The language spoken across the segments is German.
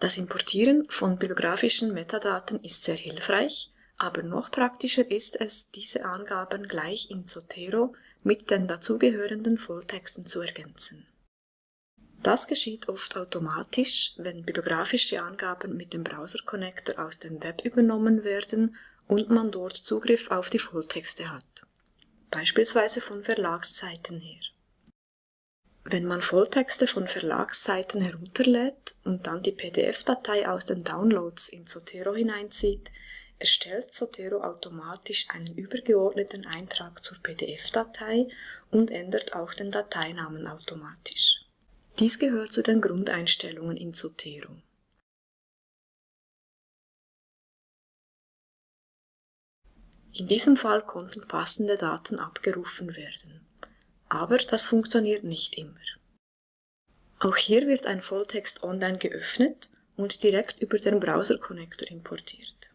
Das Importieren von bibliografischen Metadaten ist sehr hilfreich, aber noch praktischer ist es, diese Angaben gleich in Zotero mit den dazugehörenden Volltexten zu ergänzen. Das geschieht oft automatisch, wenn bibliografische Angaben mit dem Browser-Connector aus dem Web übernommen werden und man dort Zugriff auf die Volltexte hat, beispielsweise von Verlagsseiten her. Wenn man Volltexte von Verlagsseiten herunterlädt und dann die PDF-Datei aus den Downloads in Zotero hineinzieht, erstellt Zotero automatisch einen übergeordneten Eintrag zur PDF-Datei und ändert auch den Dateinamen automatisch. Dies gehört zu den Grundeinstellungen in Zotero. In diesem Fall konnten passende Daten abgerufen werden aber das funktioniert nicht immer. Auch hier wird ein Volltext online geöffnet und direkt über den Browser-Connector importiert.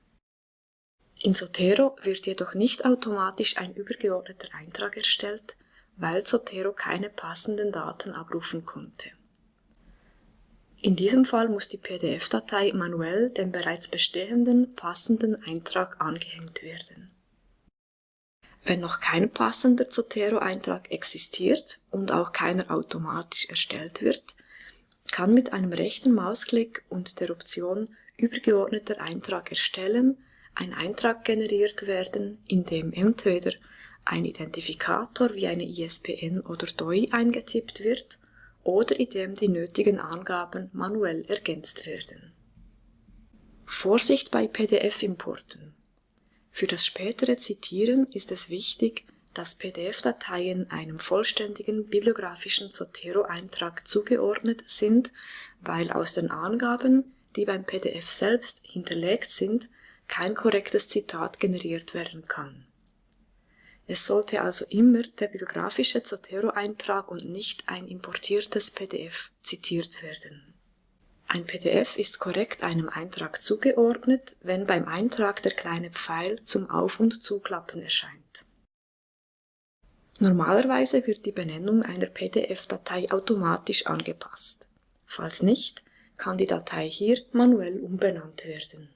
In Zotero wird jedoch nicht automatisch ein übergeordneter Eintrag erstellt, weil Zotero keine passenden Daten abrufen konnte. In diesem Fall muss die PDF-Datei manuell dem bereits bestehenden passenden Eintrag angehängt werden. Wenn noch kein passender Zotero-Eintrag existiert und auch keiner automatisch erstellt wird, kann mit einem rechten Mausklick und der Option Übergeordneter Eintrag erstellen ein Eintrag generiert werden, in dem entweder ein Identifikator wie eine ISBN oder DOI eingetippt wird oder in dem die nötigen Angaben manuell ergänzt werden. Vorsicht bei PDF-Importen für das spätere Zitieren ist es wichtig, dass PDF-Dateien einem vollständigen bibliografischen Zotero-Eintrag zugeordnet sind, weil aus den Angaben, die beim PDF selbst hinterlegt sind, kein korrektes Zitat generiert werden kann. Es sollte also immer der bibliografische Zotero-Eintrag und nicht ein importiertes PDF zitiert werden ein PDF ist korrekt einem Eintrag zugeordnet, wenn beim Eintrag der kleine Pfeil zum Auf- und Zuklappen erscheint. Normalerweise wird die Benennung einer PDF-Datei automatisch angepasst. Falls nicht, kann die Datei hier manuell umbenannt werden